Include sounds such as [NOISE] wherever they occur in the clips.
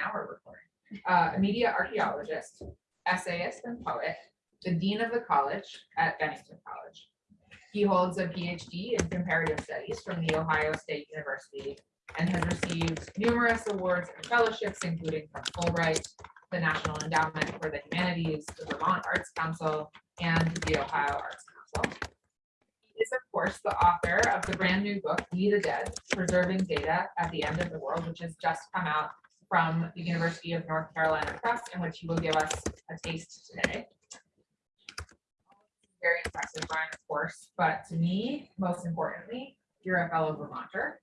now we're recording. Uh, a media archaeologist, essayist and poet, the dean of the college at Bennington College. He holds a PhD in comparative studies from the Ohio State University and has received numerous awards and fellowships, including from Fulbright, the National Endowment for the Humanities, the Vermont Arts Council, and the Ohio Arts Council. He is, of course, the author of the brand new book, We the Dead, Preserving Data at the End of the World, which has just come out from the University of North Carolina Press, in which he will give us a taste today. Very impressive, Brian, of course, but to me, most importantly, you're a fellow Vermonter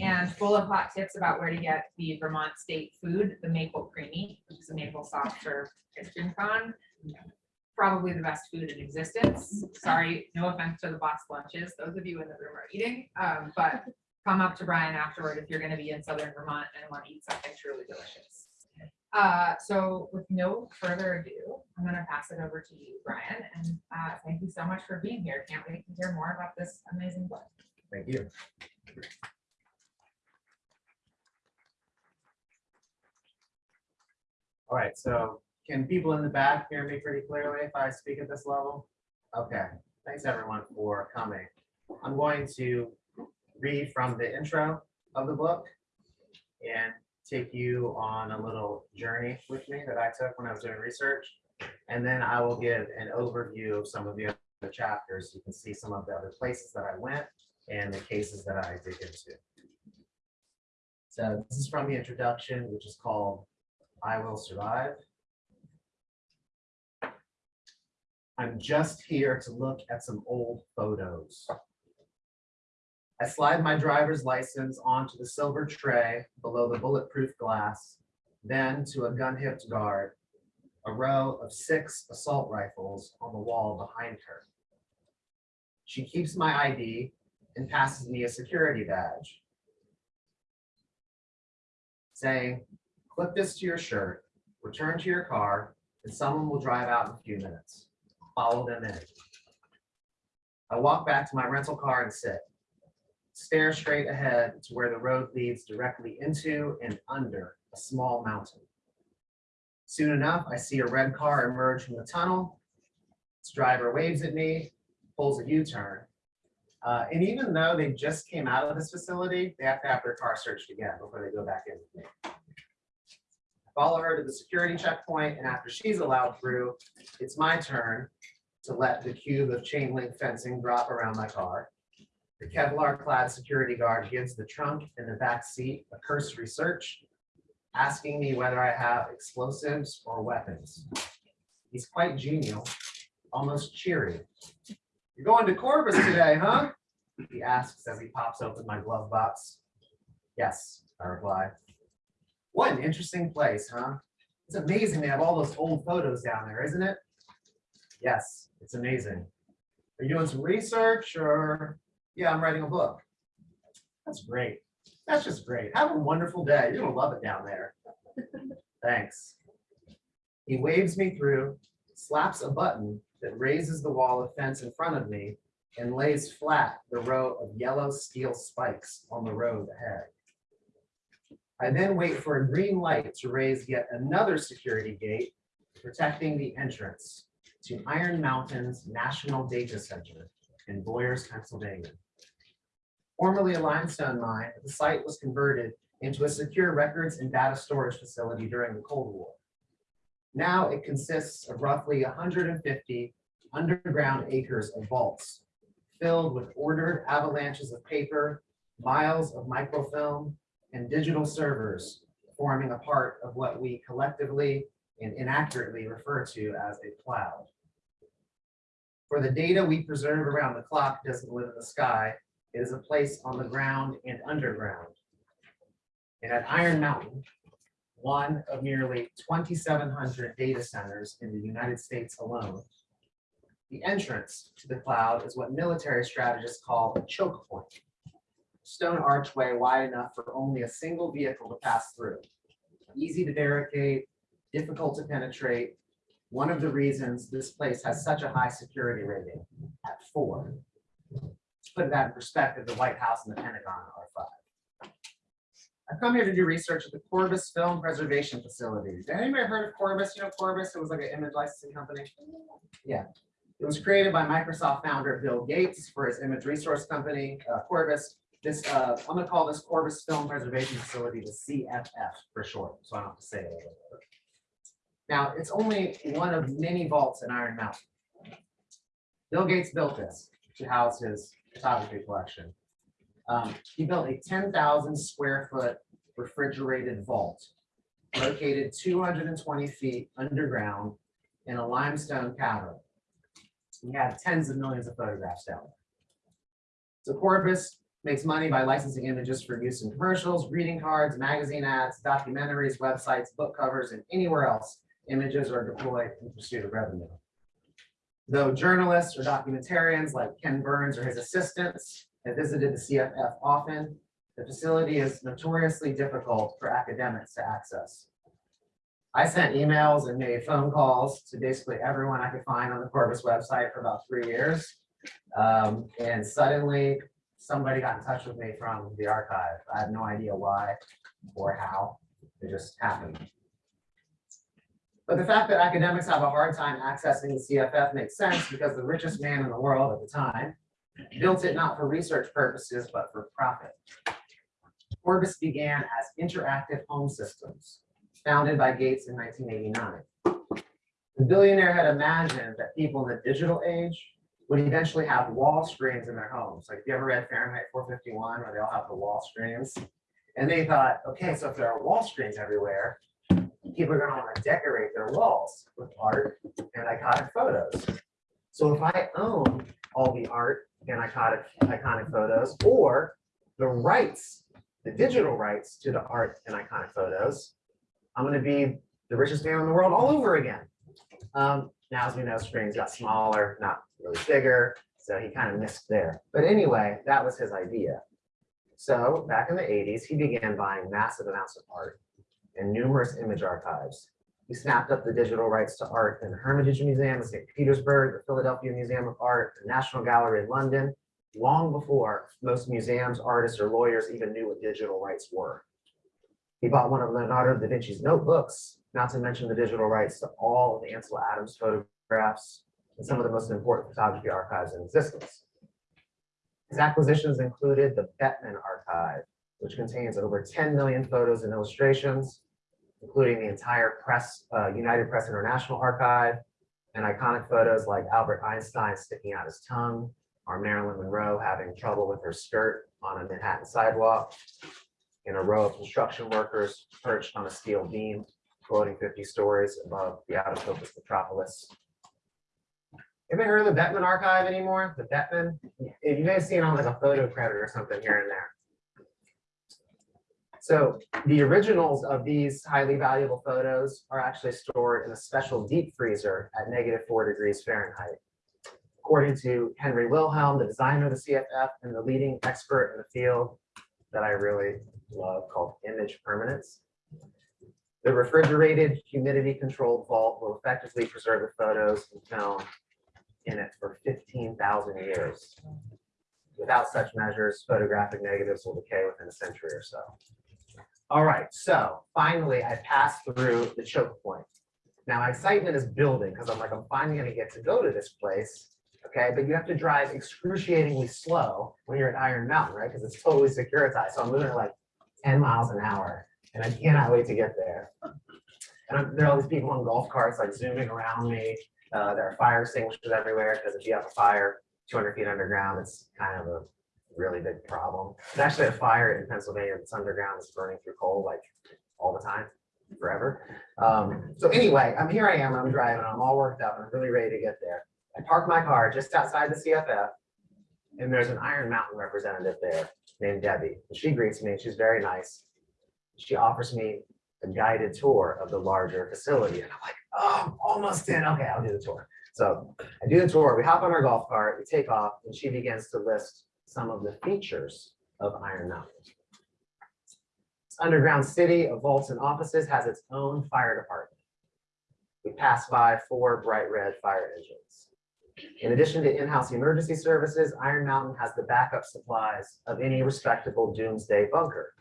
and full of hot tips about where to get the Vermont state food, the maple creemee, which is a maple soft serve cream cone. Probably the best food in existence. Sorry, no offense to the box lunches, those of you in the room are eating, um, but come up to Brian afterward if you're gonna be in southern Vermont and want to eat something truly delicious. Uh, so with no further ado, I'm gonna pass it over to you, Brian, and, uh, thank you so much for being here. Can't wait to hear more about this amazing book. Thank you. All right, so can people in the back hear me pretty clearly if I speak at this level? Okay, thanks everyone for coming. I'm going to read from the intro of the book and take you on a little journey with me that I took when I was doing research. And then I will give an overview of some of the other chapters. You can see some of the other places that I went and the cases that I dig into. So this is from the introduction, which is called I Will Survive. I'm just here to look at some old photos. I slide my driver's license onto the silver tray below the bulletproof glass, then to a gun-hipped guard, a row of six assault rifles on the wall behind her. She keeps my ID and passes me a security badge, saying, clip this to your shirt, return to your car, and someone will drive out in a few minutes. Follow them in. I walk back to my rental car and sit stare straight ahead to where the road leads directly into and under a small mountain. Soon enough, I see a red car emerge from the tunnel. Its driver waves at me, pulls a U-turn. Uh, and even though they just came out of this facility, they have to have their car searched again before they go back in with me. I follow her to the security checkpoint, and after she's allowed through, it's my turn to let the cube of chain link fencing drop around my car. The Kevlar clad security guard gives the trunk and the back seat a cursory search, asking me whether I have explosives or weapons. He's quite genial, almost cheery. You're going to Corbis today, huh? He asks as he pops open my glove box. Yes, I reply. What an interesting place, huh? It's amazing they have all those old photos down there, isn't it? Yes, it's amazing. Are you doing some research or yeah, I'm writing a book. That's great. That's just great. Have a wonderful day. You're gonna love it down there. [LAUGHS] Thanks. He waves me through, slaps a button that raises the wall of fence in front of me and lays flat the row of yellow steel spikes on the road ahead. I then wait for a green light to raise yet another security gate protecting the entrance to Iron Mountains National Data Center in Boyers, Pennsylvania. Formerly a limestone mine, the site was converted into a secure records and data storage facility during the Cold War. Now it consists of roughly 150 underground acres of vaults filled with ordered avalanches of paper, miles of microfilm, and digital servers forming a part of what we collectively and inaccurately refer to as a cloud. For the data we preserve around the clock doesn't live in the sky, it is a place on the ground and underground. And at Iron Mountain, one of nearly 2,700 data centers in the United States alone, the entrance to the cloud is what military strategists call a choke point. Stone archway wide enough for only a single vehicle to pass through. Easy to barricade, difficult to penetrate. One of the reasons this place has such a high security rating at four. Put that in perspective, the White House and the Pentagon are five. I've come here to do research at the Corbis Film Preservation Facility. Anybody heard of Corbis? You know Corbis? It was like an image licensing company. Yeah. It was created by Microsoft founder Bill Gates for his image resource company, uh, Corbis. This, uh, I'm gonna call this Corbis Film Preservation Facility the CFF for short, so I don't have to say it. Now, it's only one of many vaults in Iron Mountain. Bill Gates built this to house his photography collection. Um, he built a ten thousand square foot refrigerated vault located two hundred and twenty feet underground in a limestone cavern. He had tens of millions of photographs down there. So Corbis makes money by licensing images for use in commercials, greeting cards, magazine ads, documentaries, websites, book covers, and anywhere else images are deployed in pursuit of revenue. Though journalists or documentarians like Ken Burns or his assistants have visited the CFF often, the facility is notoriously difficult for academics to access. I sent emails and made phone calls to basically everyone I could find on the Corbis website for about three years. Um, and suddenly, somebody got in touch with me from the archive. I have no idea why or how. It just happened. But the fact that academics have a hard time accessing the CFF makes sense because the richest man in the world at the time built it not for research purposes, but for profit. Corbis began as interactive home systems, founded by Gates in 1989. The billionaire had imagined that people in the digital age would eventually have wall screens in their homes. Like, if you ever read Fahrenheit 451, where they all have the wall screens? And they thought, okay, so if there are wall screens everywhere, people are gonna wanna decorate their walls with art and iconic photos. So if I own all the art and iconic, iconic photos, or the rights, the digital rights to the art and iconic photos, I'm gonna be the richest man in the world all over again. Um, now, as we know, screens got smaller, not really bigger, so he kind of missed there. But anyway, that was his idea. So back in the eighties, he began buying massive amounts of art and numerous image archives. He snapped up the digital rights to art in the Hermitage Museum in St. Petersburg, the Philadelphia Museum of Art, the National Gallery in London, long before most museums, artists, or lawyers even knew what digital rights were. He bought one of Leonardo da Vinci's notebooks, not to mention the digital rights to all of Ansel Adams photographs and some of the most important photography archives in existence. His acquisitions included the Bettmann Archive, which contains over 10 million photos and illustrations, including the entire press, uh, United Press International Archive, and iconic photos like Albert Einstein sticking out his tongue, or Marilyn Monroe having trouble with her skirt on a Manhattan sidewalk, and a row of construction workers perched on a steel beam floating 50 stories above the out of focus metropolis. Have you ever heard of the Bettmann Archive anymore? The Bettmann? You may have seen on like a photo credit or something here and there. So the originals of these highly valuable photos are actually stored in a special deep freezer at negative four degrees Fahrenheit. According to Henry Wilhelm, the designer of the CFF and the leading expert in the field that I really love called image permanence. The refrigerated, humidity controlled vault will effectively preserve the photos and film in it for fifteen thousand years. Without such measures, photographic negatives will decay within a century or so. All right, so finally, I passed through the choke point. Now, my excitement is building because I'm like, I'm finally gonna get to go to this place. Okay, but you have to drive excruciatingly slow when you're at Iron Mountain, right? Because it's totally securitized. So I'm moving at like ten miles an hour and I cannot wait to get there. And I'm- there are all these people on golf carts like zooming around me. Uh, there are fire extinguishers everywhere because if you have a fire two hundred feet underground, it's kind of a really big problem. There's actually a fire in Pennsylvania that's underground, it's burning through coal like all the time, forever. Um, so anyway, I'm here I am, I'm driving, I'm all worked up, I'm really ready to get there. I park my car just outside the CFF. And there's an Iron Mountain representative there named Debbie. And She greets me, she's very nice. She offers me a guided tour of the larger facility. And I'm like, oh, I'm almost in. Okay, I'll do the tour. So I do the tour, we hop on our golf cart, we take off, and she begins to list some of the features of Iron Mountain. This underground city of vaults and offices has its own fire department. We pass by four bright red fire engines. In addition to in-house emergency services, Iron Mountain has the backup supplies of any respectable doomsday bunker.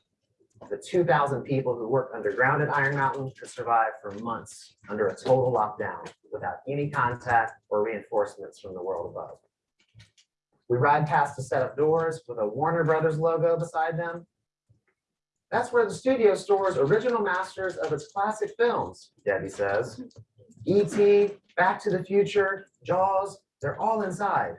The two thousand people who work underground at Iron Mountain could survive for months under a total lockdown without any contact or reinforcements from the world above. We ride past a set of doors with a Warner Brothers logo beside them. That's where the studio stores original masters of its classic films, Debbie says. E.T., Back to the Future, Jaws, they're all inside.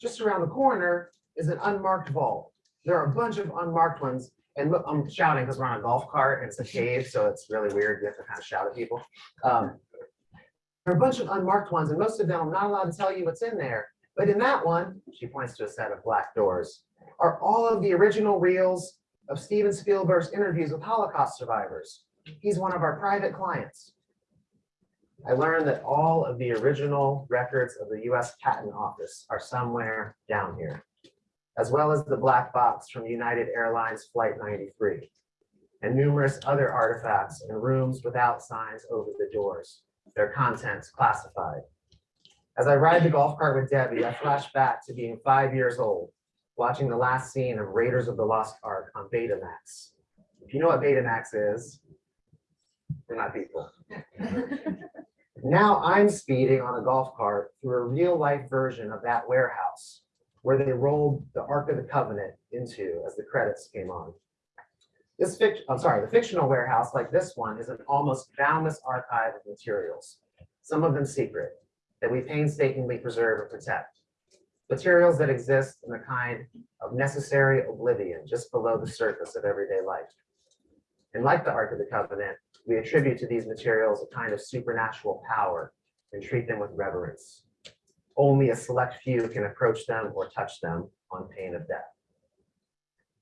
Just around the corner is an unmarked vault. There are a bunch of unmarked ones, and look, I'm shouting because we're on a golf cart and it's a cave, so it's really weird. You have to kind of shout at people. Um, There are a bunch of unmarked ones, and most of them I'm not allowed to tell you what's in there. But in that one, she points to a set of black doors, are all of the original reels of Steven Spielberg's interviews with Holocaust survivors. He's one of our private clients. I learned that all of the original records of the US Patent Office are somewhere down here, as well as the black box from United Airlines Flight 93, and numerous other artifacts in rooms without signs over the doors, their contents classified. As I ride the golf cart with Debbie, I flash back to being five years old, watching the last scene of Raiders of the Lost Ark on Betamax. If you know what Betamax is, we're not people. [LAUGHS] Now I'm speeding on a golf cart through a real life version of that warehouse where they rolled the Ark of the Covenant into as the credits came on. This fiction, I'm sorry, the fictional warehouse like this one is an almost boundless archive of materials, some of them secret, that we painstakingly preserve and protect. Materials that exist in a kind of necessary oblivion just below the surface of everyday life. And like the Ark of the Covenant, we attribute to these materials a kind of supernatural power and treat them with reverence. Only a select few can approach them or touch them on pain of death.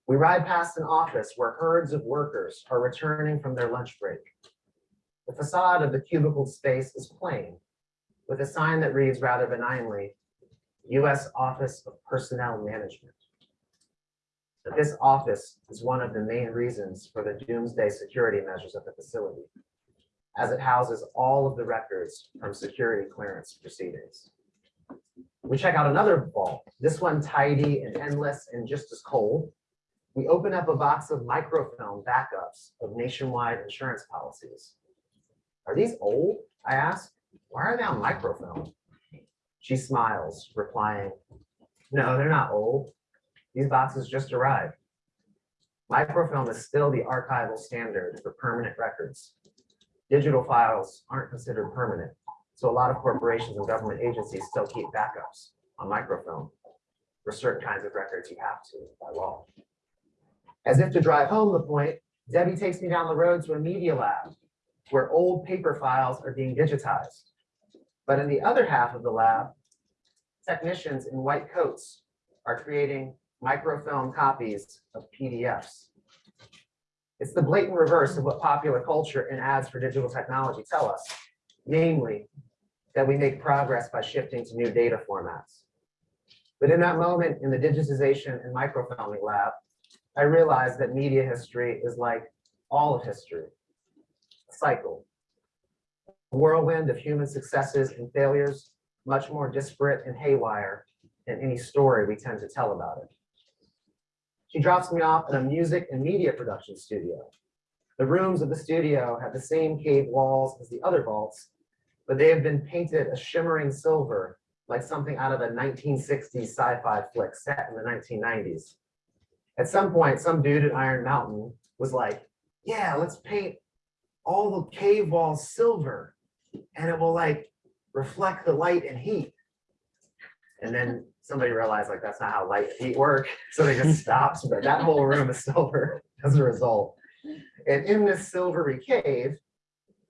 We ride past an office where herds of workers are returning from their lunch break. The facade of the cubicle space is plain, with a sign that reads rather benignly, U.S. Office of Personnel Management. That this office is one of the main reasons for the doomsday security measures at the facility, as it houses all of the records from security clearance proceedings. We check out another vault, this one tidy and endless and just as cold. We open up a box of microfilm backups of nationwide insurance policies. Are these old? I ask. Why are they on microfilm? She smiles, replying, no, they're not old. These boxes just arrived. Microfilm is still the archival standard for permanent records. Digital files aren't considered permanent, so a lot of corporations and government agencies still keep backups on microfilm. For certain kinds of records, you have to by law. As if to drive home the point, Debbie takes me down the road to a media lab where old paper files are being digitized. But in the other half of the lab, technicians in white coats are creating microfilm copies of PDFs. It's the blatant reverse of what popular culture and ads for digital technology tell us, namely that we make progress by shifting to new data formats. But in that moment in the digitization and microfilming lab, I realized that media history is like all of history, cycle, a whirlwind of human successes and failures, much more disparate and haywire than any story we tend to tell about it. She drops me off at a music and media production studio. The rooms of the studio have the same cave walls as the other vaults, but they have been painted a shimmering silver, like something out of a 1960s sci-fi flick set in the 1990s. At some point, some dude at Iron Mountain was like, yeah, let's paint all the cave walls silver and it will like reflect the light and heat. And then somebody realized like that's not how light and heat work. So they just [LAUGHS] stopped, but that whole room is silver [LAUGHS] as a result. And in this silvery cave,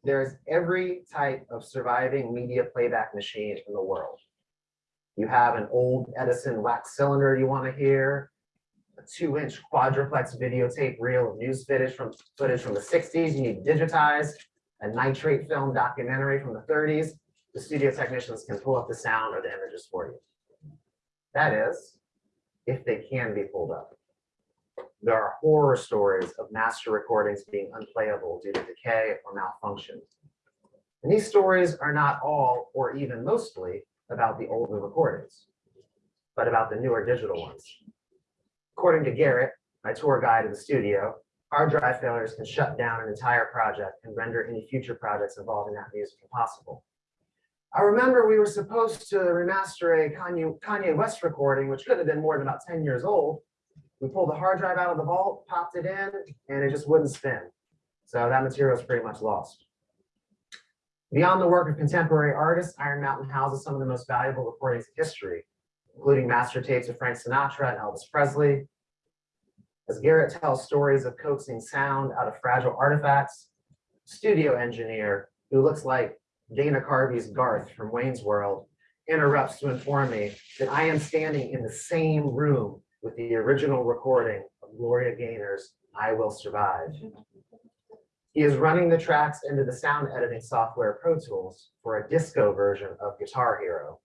there's every type of surviving media playback machine in the world. You have an old Edison wax cylinder you want to hear, a two inch quadruplex videotape reel of news footage from footage from the sixties, you need digitized, a nitrate film documentary from the thirties. The studio technicians can pull up the sound or the images for you. That is, if they can be pulled up. There are horror stories of master recordings being unplayable due to decay or malfunction. And these stories are not all or even mostly about the older recordings, but about the newer digital ones. According to Garrett, my tour guide in the studio, Hard drive failures can shut down an entire project and render any future projects involving that music impossible. I remember we were supposed to remaster a Kanye, Kanye West recording, which could have been more than about 10 years old. We pulled the hard drive out of the vault, popped it in, and it just wouldn't spin. So that material is pretty much lost. Beyond the work of contemporary artists, Iron Mountain houses some of the most valuable recordings in history, including master tapes of Frank Sinatra and Elvis Presley. As Garrett tells stories of coaxing sound out of fragile artifacts, studio engineer who looks like Dana Carvey's Garth from Wayne's World interrupts to inform me that I am standing in the same room with the original recording of Gloria Gaynor's I Will Survive. He is running the tracks into the sound editing software Pro Tools for a disco version of Guitar Hero.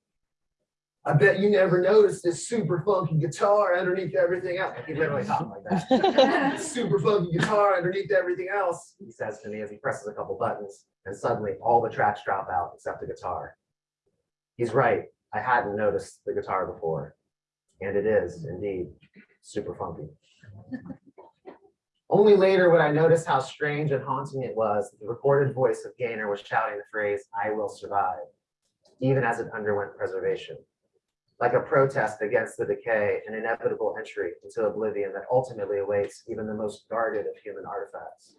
I bet you never noticed this super funky guitar underneath everything else. He literally talked like that. [LAUGHS] Super funky guitar underneath everything else, he says to me as he presses a couple buttons, and suddenly all the tracks drop out except the guitar. He's right. I hadn't noticed the guitar before. And it is indeed super funky. Only later would I notice how strange and haunting it was that the recorded voice of Gaynor was shouting the phrase, I will survive, even as it underwent preservation. Like a protest against the decay and inevitable entry into oblivion that ultimately awaits even the most guarded of human artifacts.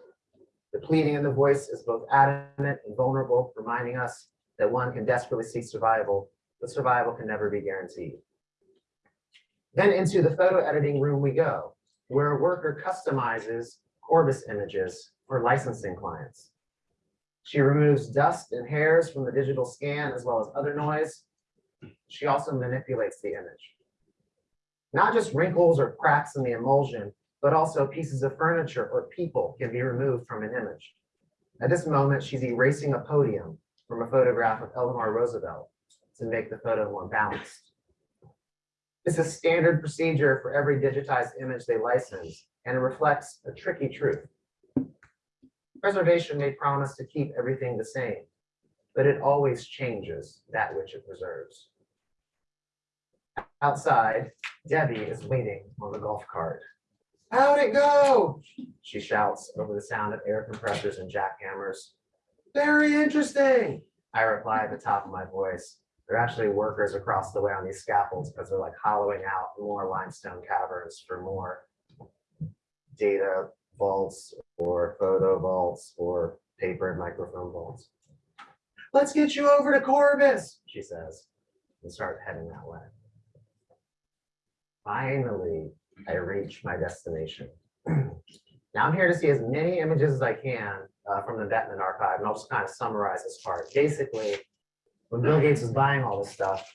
The pleading in the voice is both adamant and vulnerable, reminding us that one can desperately seek survival, but survival can never be guaranteed. Then into the photo editing room we go, where a worker customizes Corbis images for licensing clients. She removes dust and hairs from the digital scan as well as other noise. She also manipulates the image. Not just wrinkles or cracks in the emulsion, but also pieces of furniture or people can be removed from an image. At this moment, she's erasing a podium from a photograph of Eleanor Roosevelt to make the photo more balanced. This is standard procedure for every digitized image they license, and it reflects a tricky truth. Preservation may promise to keep everything the same, but it always changes that which it preserves. Outside, Debbie is waiting on the golf cart. How'd it go? She shouts over the sound of air compressors and jackhammers. Very interesting, I reply at the top of my voice. They're actually workers across the way on these scaffolds because they're like hollowing out more limestone caverns for more data vaults or photo vaults or paper and microfilm vaults. Let's get you over to Corbis, she says, and start heading that way. Finally, I reach my destination. [CLEARS THROAT] Now I'm here to see as many images as I can uh, from the Bettmann archive, and I'll just kind of summarize this part. Basically, when Bill Gates was buying all this stuff,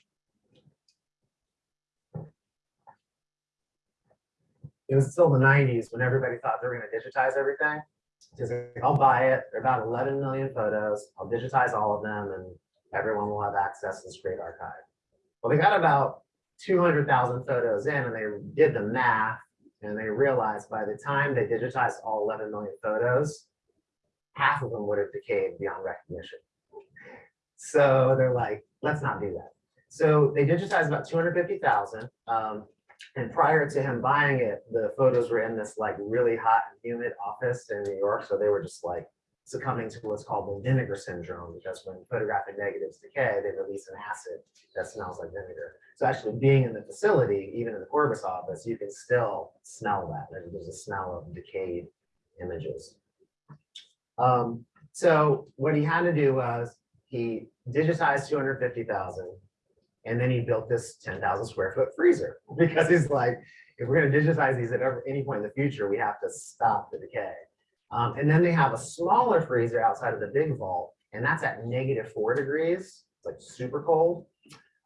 it was still the nineties when everybody thought they were gonna digitize everything. Like, I'll buy it. There are about eleven million photos. I'll digitize all of them and everyone will have access to this great archive. Well, they got about two hundred thousand photos in and they did the math and they realized by the time they digitized all eleven million photos, half of them would have decayed beyond recognition. So they're like, let's not do that. So they digitized about two hundred fifty thousand. Um, and prior to him buying it, the photos were in this like really hot and humid office in New York. So they were just like succumbing to what's called the vinegar syndrome, because when photographic negatives decay, they release an acid that smells like vinegar. So actually being in the facility, even in the Corbis office, you can still smell that. There's, a smell of decayed images. Um, so what he had to do was he digitized 250,000 and then he built this 10,000 square foot freezer [LAUGHS] because he's like, if we're going to digitize these at any point in the future, we have to stop the decay. Um, and then they have a smaller freezer outside of the big vault, and that's at negative four degrees, it's like super cold.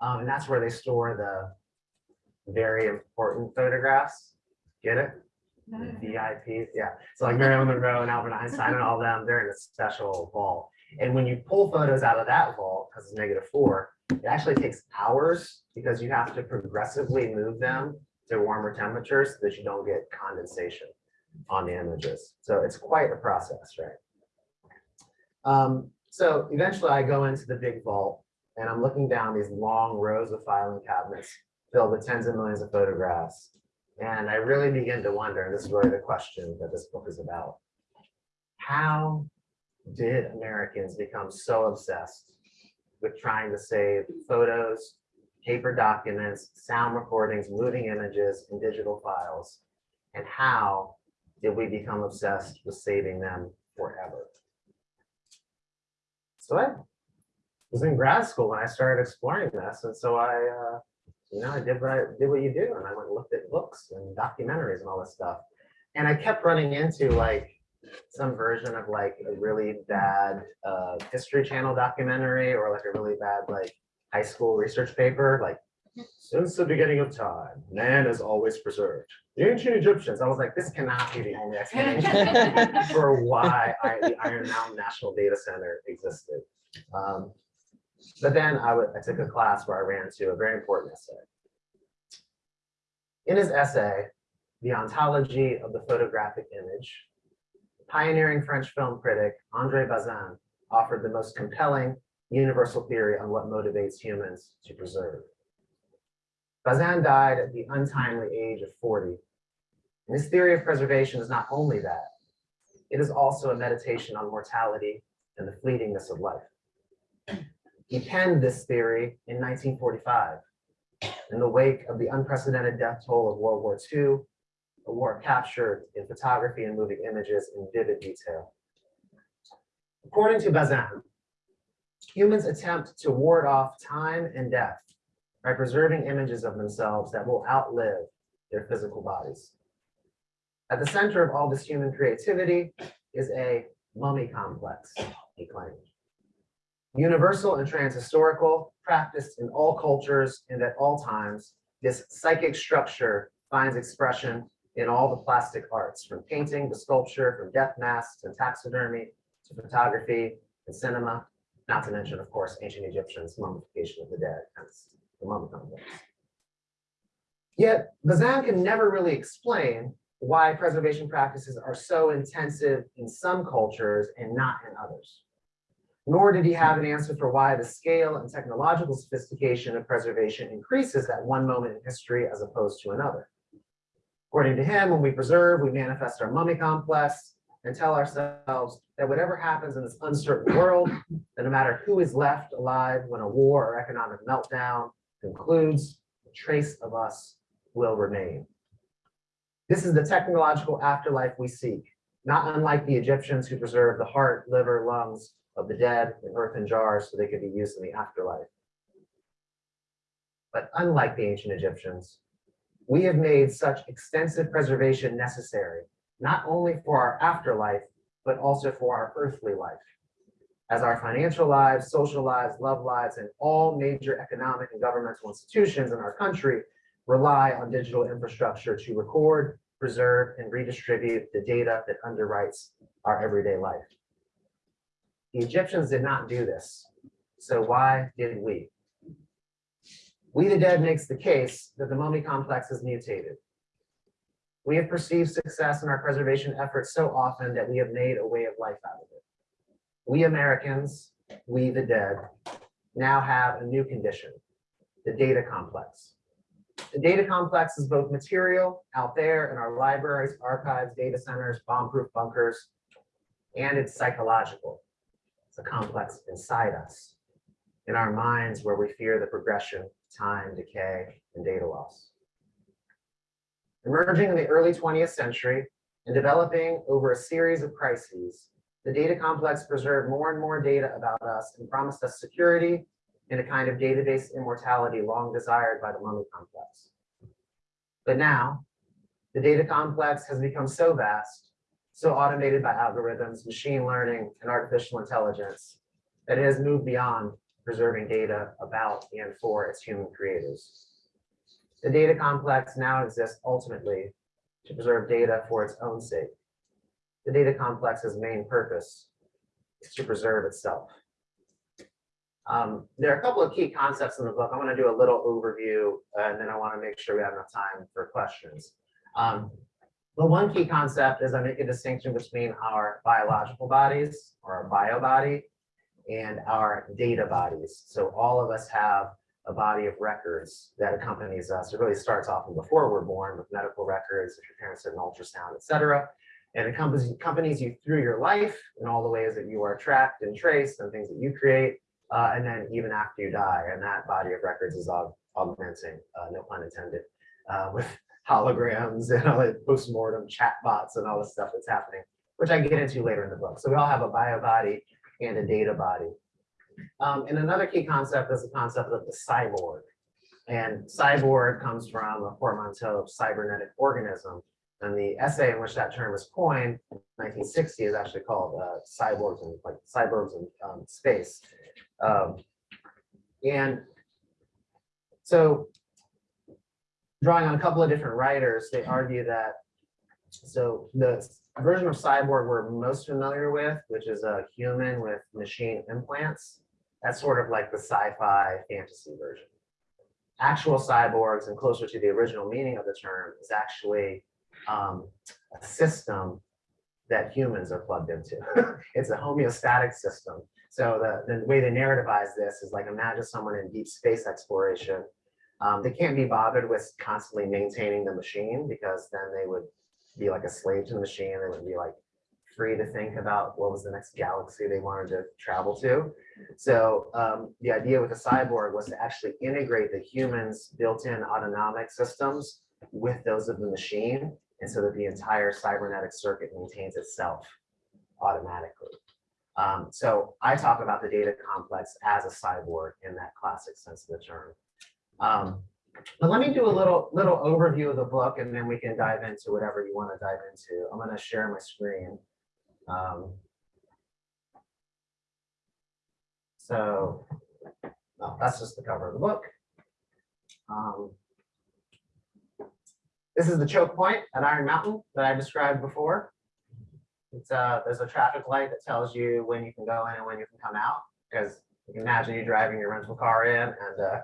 Um, and that's where they store the very important photographs. Get it? VIPs, yeah. So like Marilyn Monroe and Albert Einstein and all them, they're in a special vault. And when you pull photos out of that vault, because it's negative four, it actually takes hours because you have to progressively move them to warmer temperatures so that you don't get condensation on the images. So it's quite a process, right? Um, so eventually I go into the big vault and I'm looking down these long rows of filing cabinets filled with tens of millions of photographs. And I really begin to wonder, and this is really the question that this book is about. How did Americans become so obsessed with trying to save photos, paper documents, sound recordings, moving images, and digital files? And how did we become obsessed with saving them forever? So I was in grad school when I started exploring this, and so I, uh, you know, I did what I did what you do, and I went and looked at books and documentaries and all this stuff. And I kept running into like some version of like a really bad uh, History Channel documentary or like a really bad like high school research paper, like since the beginning of time, man is always preserved. The ancient Egyptians. I was like, this cannot be the only explanation [LAUGHS] for why I, the Iron Mountain National Data Center existed. Um, but then I would, I took a class where I ran into a very important essay. In his essay, The Ontology of the Photographic Image, pioneering French film critic Andre Bazin offered the most compelling universal theory on what motivates humans to preserve. Bazin died at the untimely age of 40. And his theory of preservation is not only that, it is also a meditation on mortality and the fleetingness of life. He penned this theory in 1945 in the wake of the unprecedented death toll of World War II, war captured in photography and moving images in vivid detail. According to Bazin, humans attempt to ward off time and death by preserving images of themselves that will outlive their physical bodies. At the center of all this human creativity is a mummy complex, he claimed universal and transhistorical, practiced in all cultures and at all times, this psychic structure finds expression in all the plastic arts, from painting to sculpture, from death masks and taxidermy to photography and cinema, not to mention, of course, ancient Egyptians, mummification of the dead, hence the mummy. Yet Bazin can never really explain why preservation practices are so intensive in some cultures and not in others nor did he have an answer for why the scale and technological sophistication of preservation increases at one moment in history as opposed to another. According to him, when we preserve, we manifest our mummy complex and tell ourselves that whatever happens in this uncertain world, that no matter who is left alive when a war or economic meltdown concludes, a trace of us will remain. This is the technological afterlife we seek, not unlike the Egyptians who preserved the heart, liver, lungs, of the dead in earthen jars so they could be used in the afterlife. But unlike the ancient Egyptians, we have made such extensive preservation necessary, not only for our afterlife, but also for our earthly life. As our financial lives, social lives, love lives, and all major economic and governmental institutions in our country rely on digital infrastructure to record, preserve, and redistribute the data that underwrites our everyday life. The Egyptians did not do this. So why did we? We the Dead makes the case that the mummy complex is mutated. We have perceived success in our preservation efforts so often that we have made a way of life out of it. We Americans, we the dead, now have a new condition, the data complex. The data complex is both material out there in our libraries, archives, data centers, bomb-proof bunkers, and it's psychological It's a complex inside us, in our minds where we fear the progression, time, decay, and data loss. Emerging in the early 20th century and developing over a series of crises, the data complex preserved more and more data about us and promised us security and a kind of database immortality long desired by the mummy complex. But now, the data complex has become so vast so automated by algorithms, machine learning, and artificial intelligence that it has moved beyond preserving data about and for its human creators. The data complex now exists ultimately to preserve data for its own sake. The data complex's main purpose is to preserve itself. Um, there are a couple of key concepts in the book. I want to do a little overview, uh, and then I want to make sure we have enough time for questions. Um, but one key concept is I make a distinction between our biological bodies or our bio body and our data bodies. So all of us have a body of records that accompanies us. It really starts off from before we're born with medical records, if your parents did an ultrasound, et cetera. And it accompanies, you through your life in all the ways that you are tracked and traced and things that you create. uh, and then even after you die, and that body of records is aug- augmenting, uh, no pun intended, uh, with [LAUGHS] holograms and all the postmortem chatbots and all the stuff that's happening, which I get into later in the book. So we all have a bio body and a data body. Um, and another key concept is the concept of the cyborg. And cyborg comes from a portmanteau of cybernetic organism. And the essay in which that term was coined, 1960, is actually called uh, cyborgs and like cyborgs in um, space. Um, and so drawing on a couple of different writers, they argue that so the version of cyborg we're most familiar with, which is a human with machine implants, that's sort of like the sci-fi fantasy version. Actual cyborgs and closer to the original meaning of the term is actually um, a system that humans are plugged into. [LAUGHS] it's a homeostatic system. So the, the way they narrativize this is like imagine someone in deep space exploration. Um, they can't be bothered with constantly maintaining the machine because then they would be like a slave to the machine. They would be like free to think about what was the next galaxy they wanted to travel to. So um, the idea with the cyborg was to actually integrate the human's built-in autonomic systems with those of the machine, and so that the entire cybernetic circuit maintains itself automatically. Um, so I talk about the data complex as a cyborg in that classic sense of the term. Um, but let me do a little little overview of the book, and then we can dive into whatever you want to dive into. I'm going to share my screen. Um, so that's just the cover of the book. Um, this is the choke point at Iron Mountain that I described before. It's uh, there's a traffic light that tells you when you can go in and when you can come out. Because you can imagine you driving your rental car in and uh,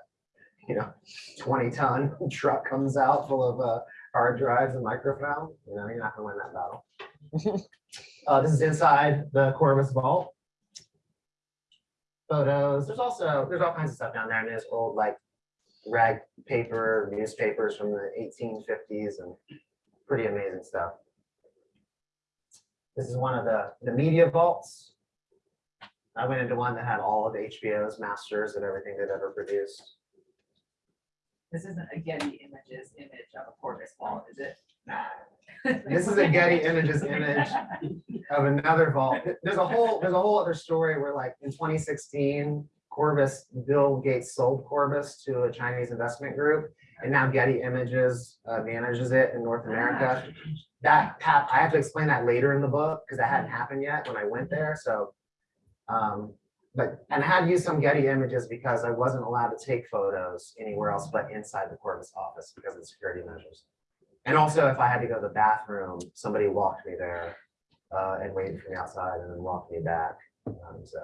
you know, 20 ton [LAUGHS] truck comes out full of uh, hard drives and microfilm. You know, you're not gonna win that battle. [LAUGHS] uh, this is inside the Corbis vault. Photos. There's also there's all kinds of stuff down there, and there's old like rag paper newspapers from the 1850s and pretty amazing stuff. This is one of the, the media vaults. I went into one that had all of HBO's masters and everything they've ever produced. This isn't a Getty Images image of a Corbis vault, is it? [LAUGHS] This is a Getty Images image [LAUGHS] of another vault. There's a whole, there's a whole other story where like in 2016, Corbis, Bill Gates sold Corbis to a Chinese investment group. And now Getty Images uh, manages it in North America. That, hap- I have to explain that later in the book because that hadn't happened yet when I went there, so. um, But, and I had to use some Getty Images because I wasn't allowed to take photos anywhere else but inside the Corbis office because of the security measures. And also if I had to go to the bathroom, somebody walked me there uh, and waited for me outside and then walked me back, um, so.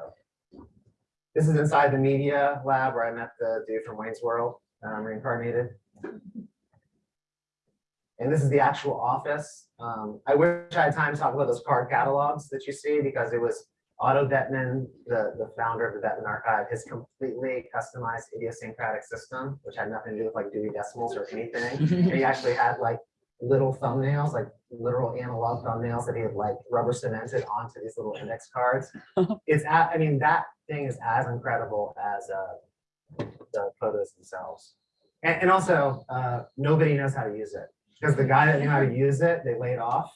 This is inside the media lab where I met the dude from Wayne's World, um, reincarnated. And this is the actual office. Um, I wish I had time to talk about those card catalogs that you see because it was Otto Bettmann, the, the founder of the Bettmann Archive, his completely customized idiosyncratic system, which had nothing to do with like Dewey Decimals or anything. [LAUGHS] He actually had like little thumbnails, like literal analog thumbnails that he had like rubber cemented onto these little index cards. [LAUGHS] It's, I mean, that thing is as incredible as uh, the photos themselves. And, and also, uh, nobody knows how to use it. Because the guy that knew how to use it, they laid off.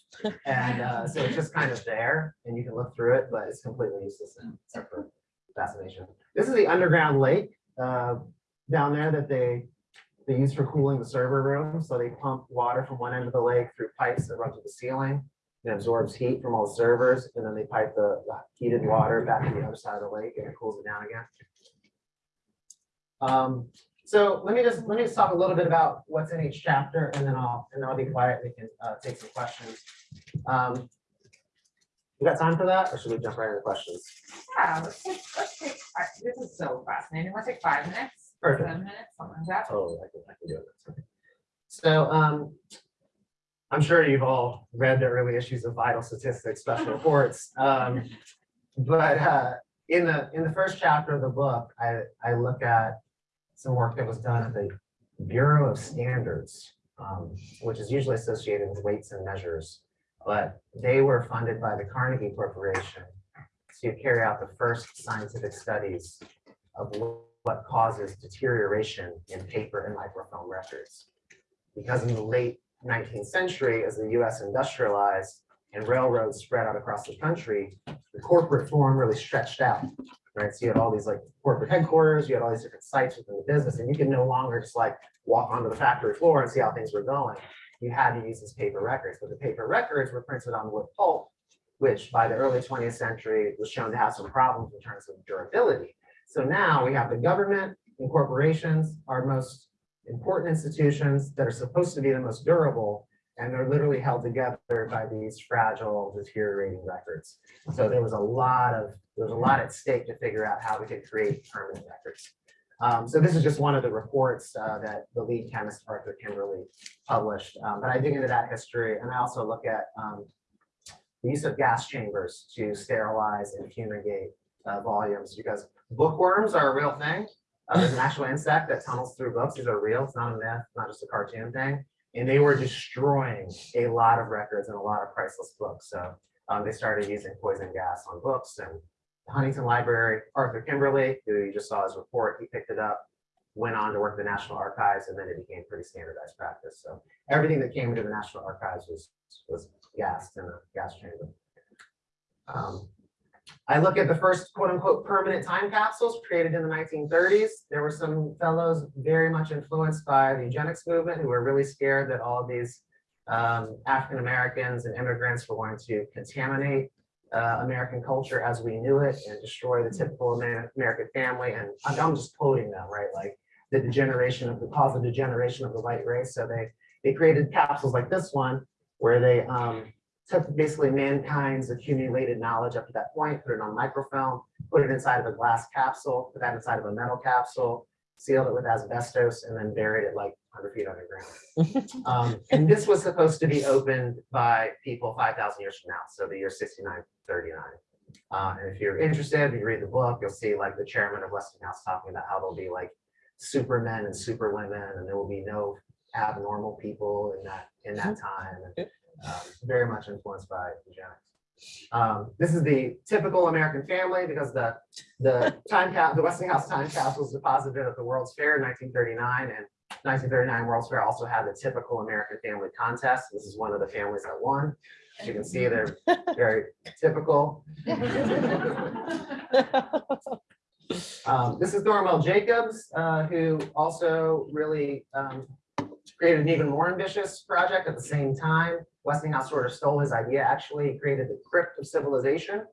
And uh, so it's just kind of there and you can look through it, but it's completely useless except for fascination. This is the underground lake uh, down there that they they use for cooling the server room. So they pump water from one end of the lake through pipes that run to the ceiling. It absorbs heat from all the servers and then they pipe the the heated water back to the other side of the lake and it cools it down again. Um, so let me just, let me just talk a little bit about what's in each chapter and then I'll, and then I'll be quiet. We can uh, take some questions. Um, You got time for that or should we jump right into questions? Yeah, let's take, let's take, I- this is so fascinating. Let's take five minutes, Perfect. seven minutes, something like that. Totally, I can, I can do it. So, um, I'm sure you've all read the early issues of Vital Statistics Special [LAUGHS] Reports. Um, but, uh, in the, in the first chapter of the book, I, I look at some work that was done at the Bureau of Standards, um, which is usually associated with weights and measures. But they were funded by the Carnegie Corporation to carry out the first scientific studies of what causes deterioration in paper and microfilm records. Because in the late nineteenth century, as the US industrialized and railroads spread out across the country, the corporate form really stretched out. Right, so you had all these like corporate headquarters, you had all these different sites within the business, and you could no longer just like walk onto the factory floor and see how things were going. You had to use these paper records, but the paper records were printed on wood pulp, which by the early twentieth century was shown to have some problems in terms of durability. So now we have the government and corporations, our most important institutions that are supposed to be the most durable, and they're literally held together by these fragile deteriorating records. So there was a lot of, there was a lot at stake to figure out how we could create permanent records. Um, so this is just one of the reports uh, that the lead chemist Arthur Kimberly published. Um, but I dig into that history and I also look at um, the use of gas chambers to sterilize and fumigate uh, volumes because bookworms are a real thing. Uh, there's an actual insect that tunnels through books. These are real. It's not a myth, not just a cartoon thing. And they were destroying a lot of records and a lot of priceless books. So um, they started using poison gas on books and the Huntington Library, Arthur Kimberly, who you just saw his report, he picked it up, went on to work at the National Archives, and then it became pretty standardized practice. So everything that came into the National Archives was, was gassed in a gas chamber. Um, I look at the first quote unquote permanent time capsules created in the nineteen thirties. There were some fellows very much influenced by the eugenics movement who were really scared that all these um, African Americans and immigrants were going to contaminate uh, American culture as we knew it and destroy the typical Amer- American family. And I'm, I'm just quoting them, right? Like the degeneration of the cause of degeneration of the white race. So they they created capsules like this one where they um, took basically mankind's accumulated knowledge up to that point, put it on microfilm, put it inside of a glass capsule, put that inside of a metal capsule, sealed it with asbestos, and then buried it like 100 feet underground. [LAUGHS] Um, and this was supposed to be opened by people 5,000 years from now, so the year 6939. Uh, and if you're interested, if you read the book, you'll see like the chairman of Westinghouse talking about how there'll be like supermen and superwomen, and there will be no abnormal people in that in that time. And, very much influenced by eugenics. Um, this is the typical American family because the the time the Westinghouse time capsule was deposited at the World's Fair in 1939 and 1939 World's Fair also had the typical American family contest. This is one of the families that won. As you can see, they're very typical. Um, this is Thornwell Jacobs, uh, who also really um, created an even more ambitious project at the same time. Westinghouse sort of stole his idea, actually created the crypt of civilization.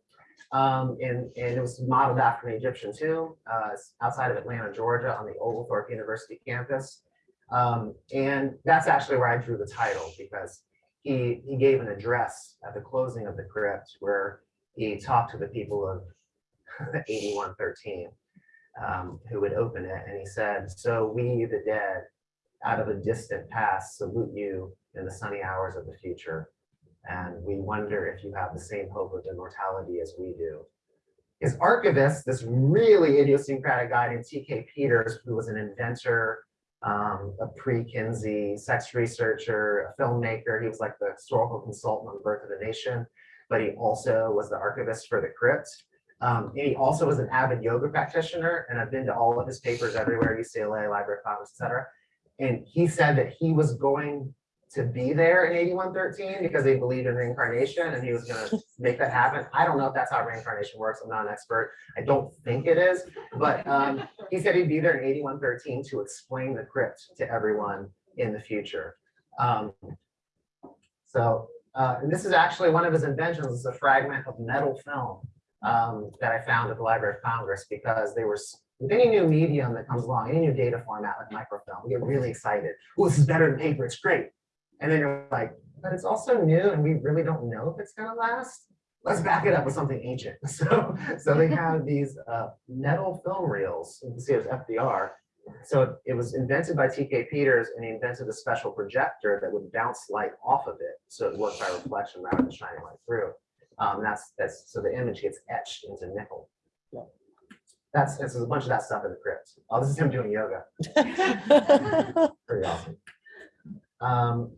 Um, and, and it was modeled after an Egyptian tomb uh, outside of Atlanta, Georgia, on the Oglethorpe University campus. Um, and that's actually where I drew the title because he, he gave an address at the closing of the crypt where he talked to the people of [LAUGHS] 8113 um, who would open it. And he said, so we, the dead, out of a distant past, salute you in the sunny hours of the future. And we wonder if you have the same hope of immortality as we do. His archivist, this really idiosyncratic guy named T.K. Peters, who was an inventor, um, a pre-Kinsey sex researcher, a filmmaker. He was like the historical consultant on the birth of the nation, but he also was the archivist for the crypt. Um, and he also was an avid yoga practitioner, and I've been to all of his papers everywhere, UCLA, Library of Congress, et cetera. And he said that he was going to be there in 8113 because they believed in reincarnation and he was going to make that happen. I don't know if that's how reincarnation works. I'm not an expert. I don't think it is, but um, he said he'd be there in 8113 to explain the crypt to everyone in the future. Um, so, uh, and this is actually one of his inventions. It's a fragment of metal film um, that I found at the Library of Congress because they were with any new medium that comes along, any new data format like microfilm, we get really excited. Oh, this is better than paper. It's great. And then you're like, but it's also new and we really don't know if it's going to last. Let's back it up with something ancient. [LAUGHS] So, so they have [LAUGHS] these uh, metal film reels. You can see it it's FDR. So it was invented by T.K. Peters and he invented a special projector that would bounce light off of it. So it worked by reflection rather than shining light through. Um, that's, that's, so the image gets etched into nickel. That's, this is a bunch of that stuff in the crypt. Oh, this is him doing yoga. [LAUGHS] Pretty awesome. Um,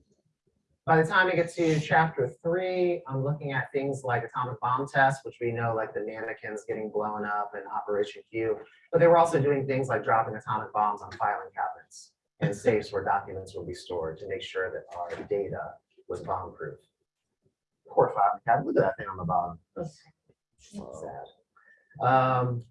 by the time we get to chapter three, I'm looking at things like atomic bomb tests, which we know like the mannequins getting blown up in Operation Cue. But they were also doing things like dropping atomic bombs on filing cabinets and safes where documents will be stored to make sure that our data was bomb proof. Poor filing cabinet, look at that thing on the bottom. That's sad. Um,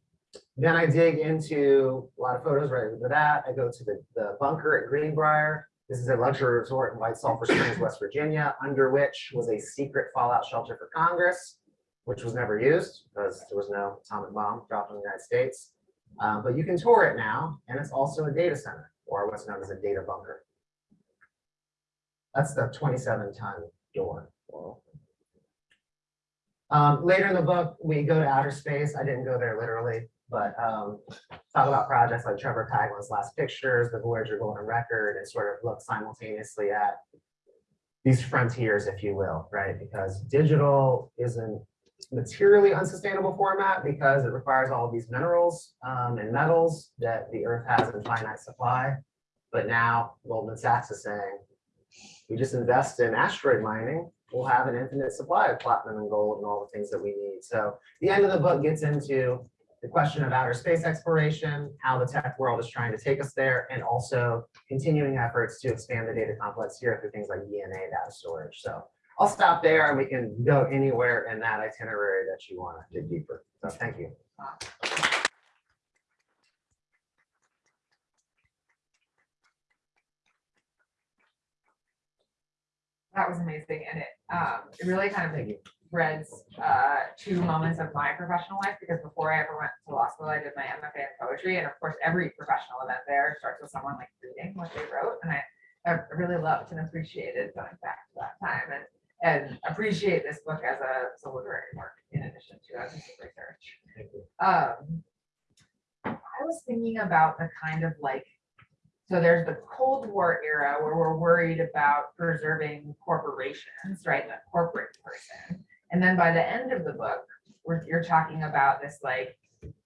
then I dig into a lot of photos right into that. I go to the, the bunker at Greenbrier. This is a luxury resort in White Sulphur Springs, West Virginia, under which was a secret fallout shelter for Congress, which was never used because there was no atomic bomb dropped in the United States. Um, but you can tour it now, and it's also a data center, or what's known as a data bunker. That's the 27 ton door. Um, later in the book, we go to outer space. I didn't go there literally, but um, talk about projects like Trevor Paglen's last pictures, the Voyager Golden Record, and sort of look simultaneously at these frontiers, if you will, right? Because digital isn't materially unsustainable format because it requires all of these minerals um, and metals that the earth has in finite supply. But now Goldman Sachs is saying, we just invest in asteroid mining, we'll have an infinite supply of platinum and gold and all the things that we need. So the end of the book gets into the question of outer space exploration, how the tech world is trying to take us there, and also continuing efforts to expand the data complex here through things like DNA data storage. So I'll stop there and we can go anywhere in that itinerary that you want to dig deeper. So thank you. That was amazing, and it, um, it really kind of Threads, uh, two moments of my professional life, because before I ever went to law school, I did my MFA in poetry, and of course, every professional event there starts with someone like reading what they wrote, and I, I really loved and appreciated going back to that time, and, and appreciate this book as a, as a literary work in addition to as a research. Um, I was thinking about the kind of like, so there's the Cold War era where we're worried about preserving corporations, right? The corporate person. And then by the end of the book, we're, you're talking about this like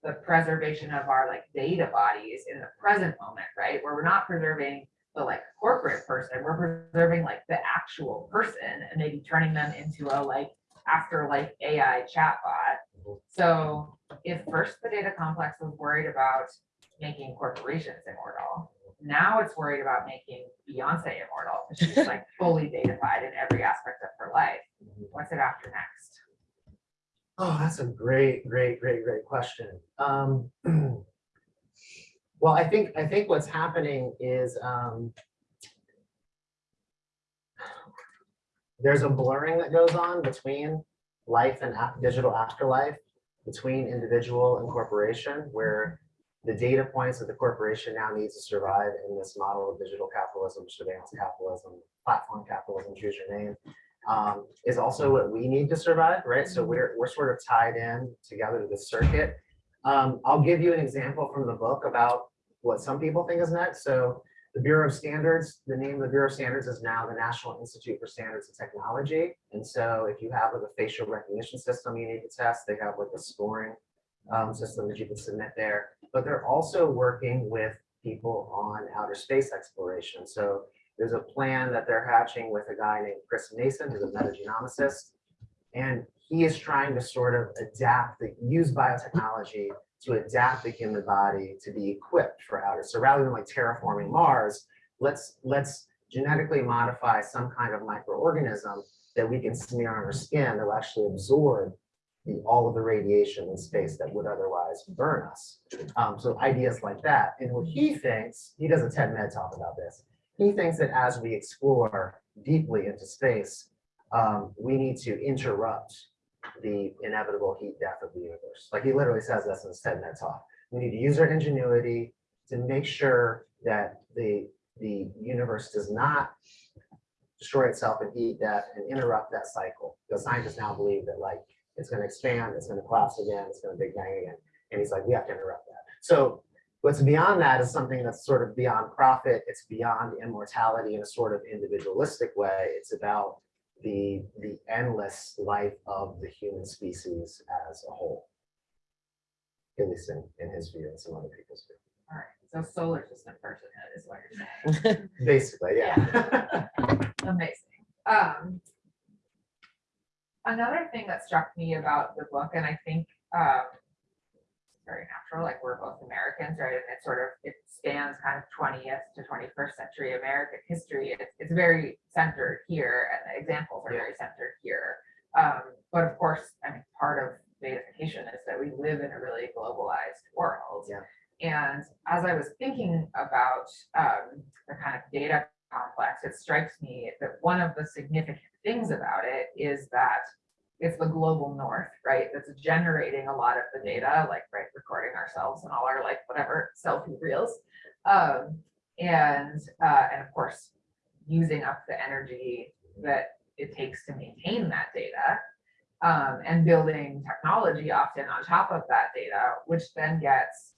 the preservation of our like data bodies in the present moment, right? Where we're not preserving the like corporate person, we're preserving like the actual person and maybe turning them into a like afterlife AI chatbot. So if first the data complex was worried about making corporations immortal, now it's worried about making Beyonce immortal. She's like fully datafied in every aspect of her life. What's it after next? Oh, that's a great, great, great, great question. Um, [CLEARS THROAT] well, I think I think what's happening is um, there's a blurring that goes on between life and digital afterlife, between individual and corporation, where the data points that the corporation now needs to survive in this model of digital capitalism, surveillance capitalism, platform capitalism, choose your name, um, is also what we need to survive, right? So we're, we're sort of tied in together to the circuit. Um, I'll give you an example from the book about what some people think is next. So the Bureau of Standards, the name of the Bureau of Standards is now the National Institute for Standards and Technology. And so if you have like a facial recognition system you need to test, they have like a scoring um, system that you can submit there. But they're also working with people on outer space exploration. So there's a plan that they're hatching with a guy named Chris Mason, who's a metagenomicist. And he is trying to sort of adapt, the use biotechnology to adapt the human body to be equipped for outer. So rather than like terraforming Mars, let's let's genetically modify some kind of microorganism that we can smear on our skin that will actually absorb the, all of the radiation in space that would otherwise burn us. Um, so ideas like that. And what he thinks, he does a TED Med talk about this. He thinks that as we explore deeply into space, um, we need to interrupt the inevitable heat death of the universe. Like he literally says this in his TED talk. We need to use our ingenuity to make sure that the, the universe does not destroy itself and heat death and interrupt that cycle. Because scientists now believe that like it's going to expand, it's going to collapse again, it's going to big bang again. And he's like, we have to interrupt that. So what's beyond that is something that's sort of beyond profit. It's beyond immortality in a sort of individualistic way. It's about the, the endless life of the human species as a whole. at least in, in his view and some other people's view. All right, so solar system personhood is what you're saying. [LAUGHS] Basically, yeah. Amazing. Um. Another thing that struck me about the book, and I think, um. Very natural, like we're both Americans, right? And it sort of, it spans kind of twentieth to twenty-first century American history. It's, it's very centered here and the examples are very centered here. Um, but of course, I mean, part of datafication is that we live in a really globalized world. Yeah. And as I was thinking about, um, the kind of data complex, it strikes me that one of the significant things about it is that it's the global north, right? That's generating a lot of the data, like, right, recording ourselves and all our like whatever selfie reels. Um, and, uh, and of course, using up the energy that it takes to maintain that data. Um, and building technology often on top of that data, which then gets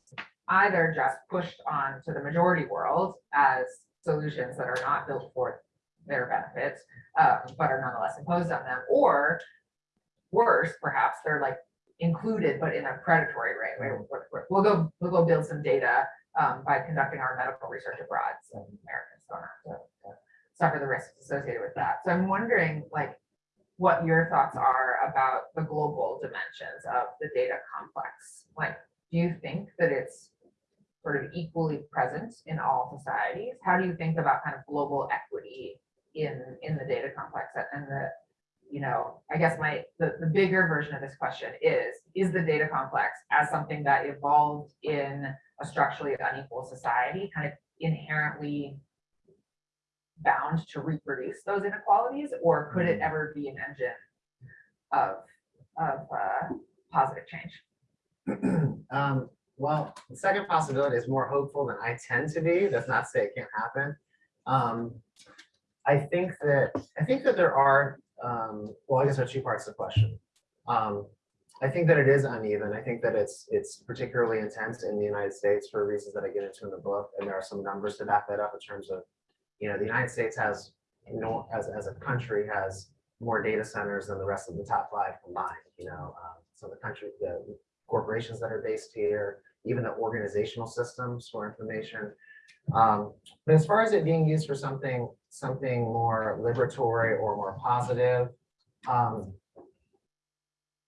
either just pushed on to the majority world as solutions that are not built for their benefits, um, but are nonetheless imposed on them, or worse, perhaps, they're like included, but in a predatory way. We're- We'll go, we'll go build some data um, by conducting our medical research abroad, so Americans don't have to to suffer the risks associated with that. So I'm wondering, like, what your thoughts are about the global dimensions of the data complex. Like, do you think that it's sort of equally present in all societies? How do you think about kind of global equity in, in the data complex and the, you know, I guess my, the, the bigger version of this question is, is the data complex as something that evolved in a structurally unequal society, kind of inherently bound to reproduce those inequalities, or could it ever be an engine of, of, uh, positive change? [CLEARS THROAT] Um, well, the second possibility is more hopeful than I tend to be. That's not to say it can't happen. Um, I think that, I think that there are, um, well, I guess there are two parts to the question. Um, I think that it is uneven. I think that it's, it's particularly intense in the United States for reasons that I get into in the book. And there are some numbers to back that up in terms of, you know, the United States has, you know, as, as a country has more data centers than the rest of the top five combined, you know. um, So the country, the corporations that are based here, even the organizational systems for information. Um, But as far as it being used for something, something more liberatory or more positive, um,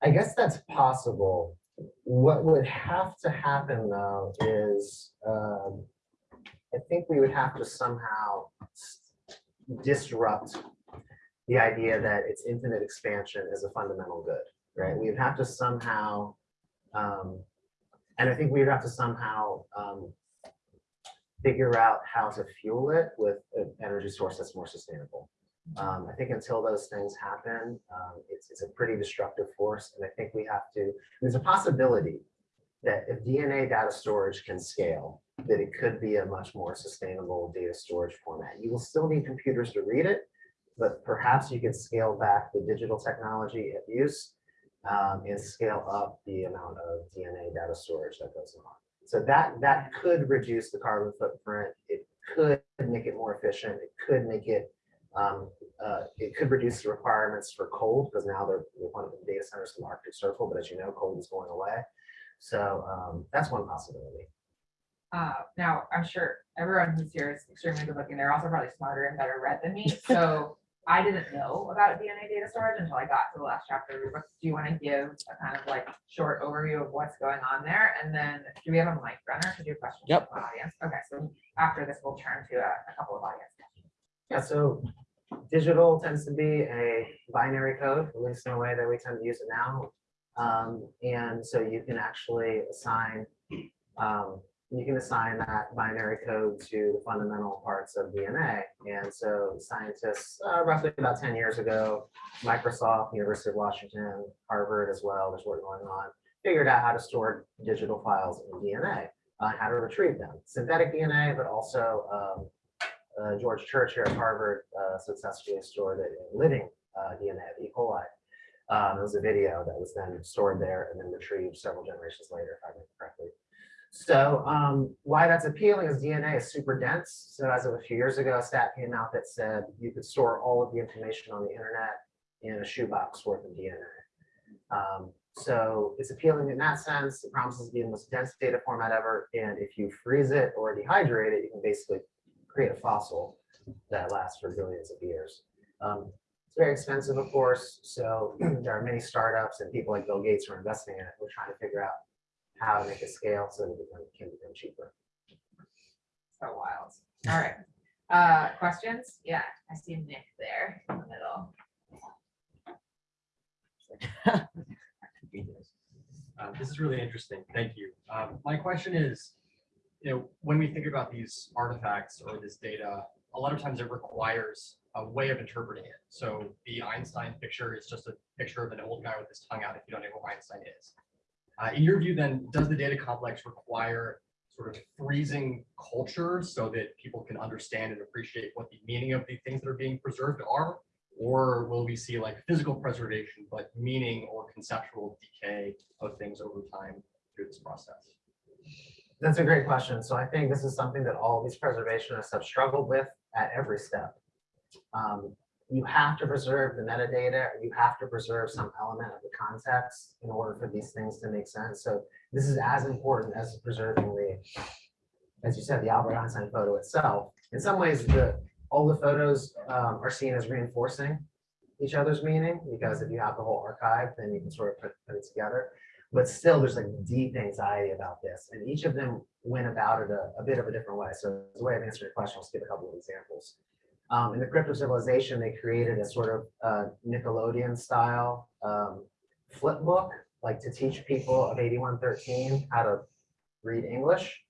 I guess that's possible. What would have to happen though is, um, I think we would have to somehow disrupt the idea that it's infinite expansion is a fundamental good, right? We'd have to somehow, um, and I think we'd have to somehow, um, figure out how to fuel it with an energy source that's more sustainable. Um, I think until those things happen, um, it's, it's a pretty destructive force, and I think we have to, there's a possibility that if DNA data storage can scale, that it could be a much more sustainable data storage format. You will still need computers to read it, but perhaps you can scale back the digital technology use um, and scale up the amount of DNA data storage that goes on. So that, that could reduce the carbon footprint. It could make it more efficient. It could make it, um, uh, it could reduce the requirements for cold because now they're one of the data centers in the Arctic Circle, but as you know, cold is going away. So um, that's one possibility. Uh, now, I'm sure everyone who's here is extremely good looking. They're also probably smarter and better read than me. [LAUGHS] So I didn't know about DNA data storage until I got to the last chapter of your book. Do you want to give a kind of like short overview of what's going on there? And then do we have a mic runner to do questions? Yep. from the Audience. Okay, so after this, we'll turn to a, a couple of audience. questions. Yeah, so digital tends to be a binary code, at least in the way that we tend to use it now. Um, and so you can actually assign, um, you can assign that binary code to the fundamental parts of DNA. And so scientists, uh, roughly about ten years ago, Microsoft, University of Washington, Harvard as well, there's work going on, figured out how to store digital files in DNA, uh, how to retrieve them, synthetic DNA, but also, um, uh, George Church here at Harvard uh, successfully stored it in living uh, DNA of E. coli. Um, it was a video that was then stored there and then retrieved several generations later, if I remember correctly. So um, why that's appealing is DNA is super dense. So as of a few years ago, a stat came out that said you could store all of the information on the internet in a shoebox worth of DNA. Um, So it's appealing in that sense. It promises to be the most dense data format ever. And if you freeze it or dehydrate it, you can basically create a fossil that lasts for billions of years. Um, It's very expensive, of course. So [CLEARS THROAT] there are many startups and people like Bill Gates are investing in it. We're trying to figure out how to make a scale so that it become- can become cheaper. So wild. All right. Uh, questions? Yeah, I see Nick there in the middle. Uh, [LAUGHS] This is really interesting. Thank you. Um, My question is, you know, when we think about these artifacts or this data, a lot of times it requires a way of interpreting it. So the Einstein picture is just a picture of an old guy with his tongue out if you don't know who Einstein is. Uh, In your view, then, does the data complex require sort of freezing culture so that people can understand and appreciate what the meaning of the things that are being preserved are? Or will we see like physical preservation, but meaning or conceptual decay of things over time through this process? That's a great question. So I think this is something that all these preservationists have struggled with at every step. Um, You have to preserve the metadata, you have to preserve some element of the context in order for these things to make sense. So this is as important as preserving the, as you said, the Albert Einstein photo itself. In some ways, the, all the photos um, are seen as reinforcing each other's meaning, because if you have the whole archive, then you can sort of put, put it together. But still, there's like deep anxiety about this, and each of them went about it a, a bit of a different way. So as a way of answering your question, I'll give a couple of examples. Um, in the crypt of civilization, they created a sort of uh, Nickelodeon style um, flip book, like to teach people of 8113 how to read English.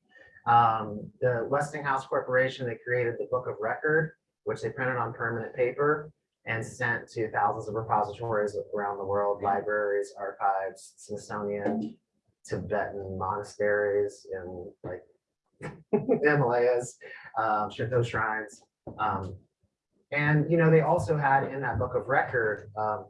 Um, the Westinghouse Corporation, they created the Book of Record, which they printed on permanent paper and sent to thousands of repositories around the world, libraries, archives, Smithsonian, Tibetan monasteries in like [LAUGHS] Himalayas, um, Shinto shrines. Um, and, you know, they also had in that book of record, um,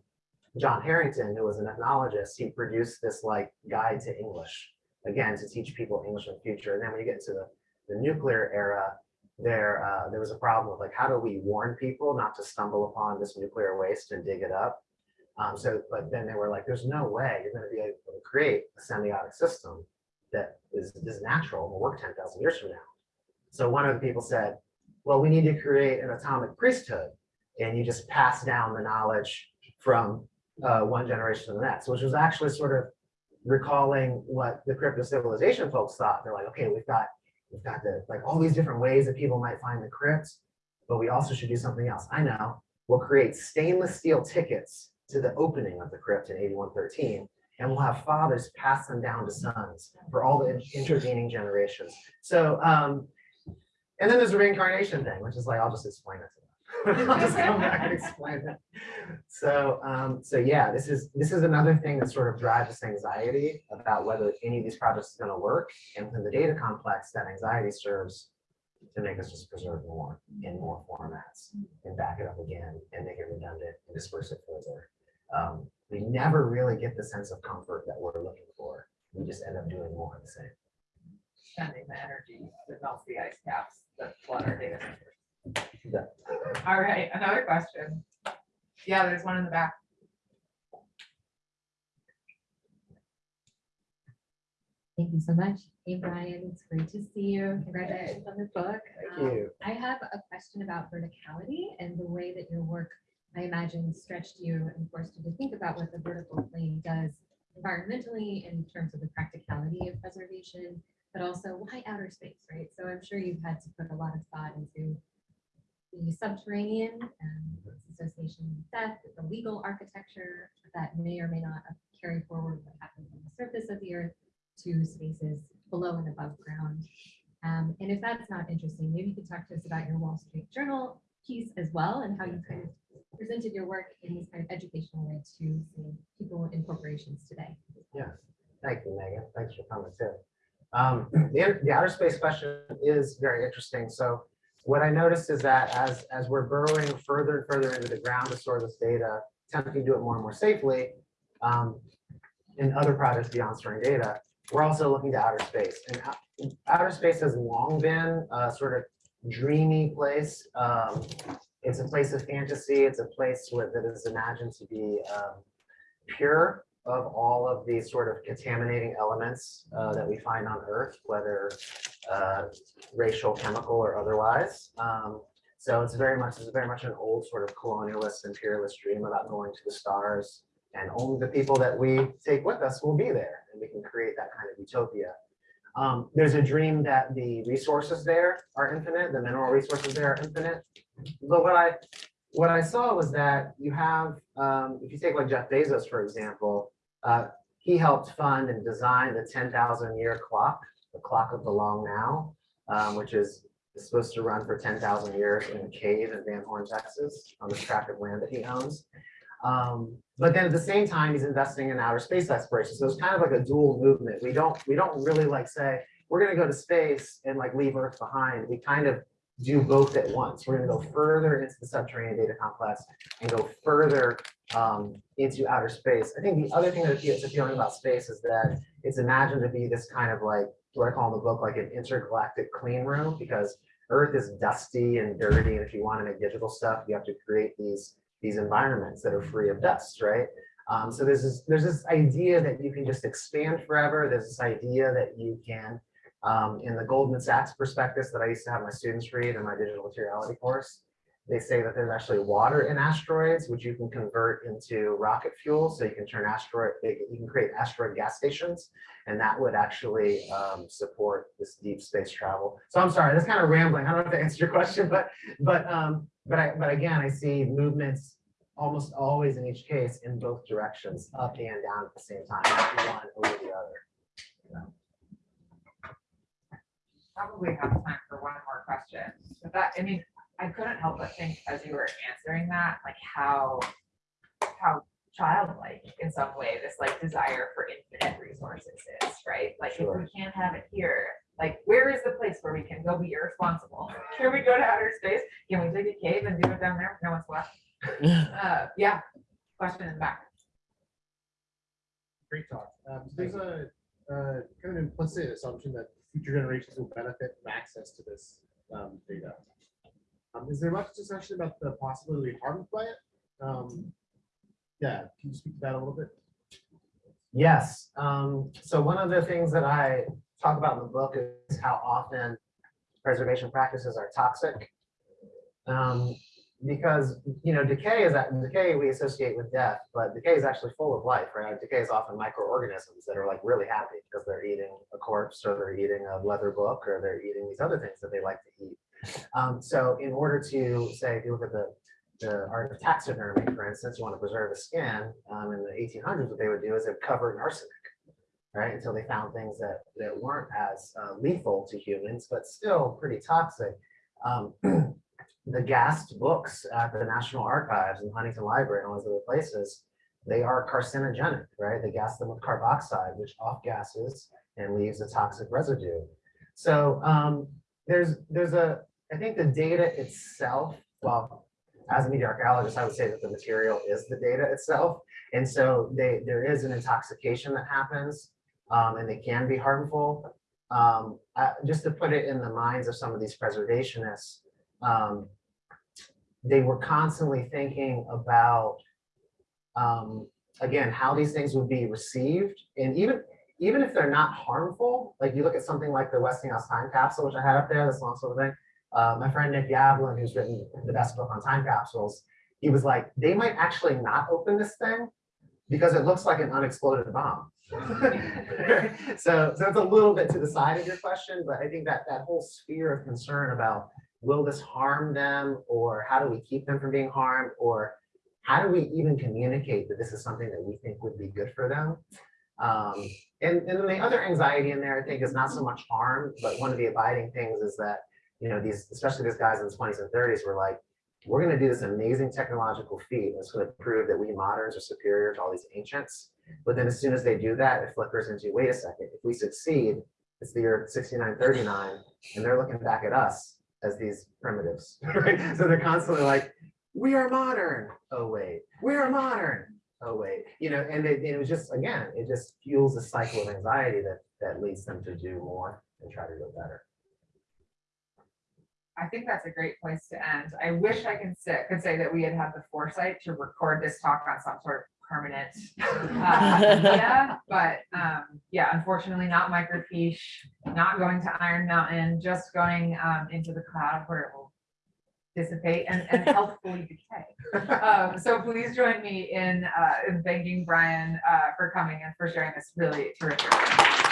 John Harrington, who was an ethnologist, he produced this like guide to English, again, to teach people English in the future. And then when you get into the, the nuclear era, there, uh, there was a problem of like, how do we warn people not to stumble upon this nuclear waste and dig it up? Um, so, but then they were like, there's no way you're gonna be able to create a semiotic system that is, is natural and will work 10,000 years from now. So one of the people said, well, we need to create an atomic priesthood. And you just pass down the knowledge from uh, one generation to the next, which was actually sort of recalling what the crypt of civilization folks thought. They're like, okay, we've got, we've got the, like all these different ways that people might find the crypt, but we also should do something else. I know, we'll create stainless steel tickets to the opening of the crypt in 8113, and we'll have fathers pass them down to sons for all the intervening generations. So, um, and then there's the reincarnation thing, which is like, I'll just explain it to them. [LAUGHS] I'll just come back and explain it. So, um, so yeah, this is, this is another thing that sort of drives this anxiety about whether any of these projects is gonna work. And within the data complex, that anxiety serves to make us just preserve more in more formats and back it up again and make it redundant and disperse it further. Um, we never really get the sense of comfort that we're looking for. We just end up doing more of the same. Spending the energy that melts the ice caps that flood our data centers. Yeah. All right, another question. Yeah, there's one in the back. Thank you so much. Hey, Brian, it's great to see you. Congratulations on the book. Thank Um, you. I have a question about verticality and the way that your work, I imagine, stretched you and forced you to think about what the vertical plane does environmentally in terms of the practicality of preservation, but also why outer space, right? So I'm sure you've had to put a lot of thought into the subterranean and its association with death, the legal architecture that may or may not carry forward what happens on the surface of the earth to spaces below and above ground. Um, and if that's not interesting, maybe you could talk to us about your Wall Street Journal piece as well and how you kind of presented your work in this kind of educational way to people in corporations today. Yeah, thank you, Megan. Thanks for coming too. Um, [CLEARS THROAT] the, the outer space question is very interesting. So what I noticed is that as, as we're burrowing further and further into the ground to store this data, attempting to do it more and more safely, um, in other projects beyond storing data, we're also looking to outer space. And outer space has long been a sort of dreamy place. Um, it's a place of fantasy. It's a place where, that is imagined to be um, pure of all of these sort of contaminating elements uh, that we find on Earth, whether uh, racial, chemical, or otherwise. Um, So it's very much, it's very much an old sort of colonialist imperialist dream about going to the stars. And only the people that we take with us will be there, and we can create that kind of utopia. Um, There's a dream that the resources there are infinite, the mineral resources there are infinite. But what I, what I saw was that you have, um, if you take like Jeff Bezos, for example, uh, he helped fund and design the ten thousand year clock, the clock of the long now, um, which is supposed to run for ten thousand years in a cave in Van Horn, Texas, on this tract of land that he owns. Um, but then at the same time, he's investing in outer space exploration. So it's kind of like a dual movement. We don't, we don't really like say, we're gonna go to space and like leave Earth behind. We kind of do both at once. We're gonna go further into the subterranean data complex and go further um, into outer space. I think the other thing that is appealing about space is that it's imagined to be this kind of like, what I call in the book, like an intergalactic clean room, because Earth is dusty and dirty, and if you want to make digital stuff, you have to create these, these environments that are free of dust, right? Um, so there's this, there's this idea that you can just expand forever. There's this idea that you can, um, in the Goldman Sachs prospectus that I used to have my students read in my digital materiality course, they say that there's actually water in asteroids, which you can convert into rocket fuel. So you can turn asteroid, you can create asteroid gas stations, and that would actually um, support this deep space travel. So I'm sorry, that's kind of rambling. I don't know if that answers your question, but but um, but I but again, I see movements almost always in each case in both directions, up and down at the same time, one over the other. Probably have time for one more question. But that, I mean, I couldn't help but think as you were answering that, like how, how childlike in some way, this like desire for infinite resources is, right? Like if we can't have it here, like where is the place where we can go be irresponsible? [LAUGHS] Can we go to outer space? Can we dig a cave and do it down there? No one's left. [LAUGHS] Uh, yeah, question in the back. Great talk. Um, so there's a, uh, kind of implicit assumption that future generations will benefit from access to this, um, data. Um, is there much discussion about the possibility of harmed by it? Um, yeah, can you speak to that a little bit? Yes, um, so one of the things that I talk about in the book is how often preservation practices are toxic. Because, you know, decay is that decay we associate with death, but decay is actually full of life, right? Decay is often microorganisms that are like really happy because they're eating a corpse or they're eating a leather book or they're eating these other things that they like to eat. Um, so in order to say, if you look at the the art of taxidermy, for instance, you want to preserve a skin, um, in the eighteen hundreds, what they would do is they'd cover in arsenic. Right, until they found things that, that weren't as uh, lethal to humans, but still pretty toxic. Um, [CLEARS THROAT] the gassed books at the National Archives and Huntington Library and all those other places, they are carcinogenic, right? They gas them with carboxide, which off gases and leaves a toxic residue. So um, there's, there's a, I think the data itself, well, as a media archaeologist, I would say that the material is the data itself. And so they, there is an intoxication that happens um, and they can be harmful. Um, just to put it in the minds of some of these preservationists, um, they were constantly thinking about, um, again, how these things would be received. And even, even if they're not harmful, like you look at something like the Westinghouse time capsule, which I had up there, this long sort of thing. Uh, my friend Nick Yablon, who's written the best book on time capsules, he was like, they might actually not open this thing because it looks like an unexploded bomb. [LAUGHS] so, so it's a little bit to the side of your question, but I think that that whole sphere of concern about will this harm them or how do we keep them from being harmed or how do we even communicate that this is something that we think would be good for them? Um, and, and then the other anxiety in there, I think, is not so much harm, but one of the abiding things is that, you know, these, especially these guys in the 20s and 30s were like, we're going to do this amazing technological feat that's going to prove that we moderns are superior to all these ancients. But then as soon as they do that, it flickers into, wait a second, if we succeed, it's the year 6939, and they're looking back at us as these primitives, [LAUGHS] right? So they're constantly like, we are modern. Oh, wait, we are modern. Oh, wait, you know, and it, it was just, again, it just fuels a cycle of anxiety that, that leads them to do more and try to do better. I think that's a great place to end. I wish I could say, could say that we had had the foresight to record this talk on some sort of permanent. [LAUGHS] [LAUGHS] uh, media, But, um, yeah, unfortunately not microfiche, not going to Iron Mountain, just going, um, into the cloud where it will dissipate and, and [LAUGHS] healthfully decay. Um, so please join me in, uh, in thanking Brian, uh, for coming and for sharing this really terrific.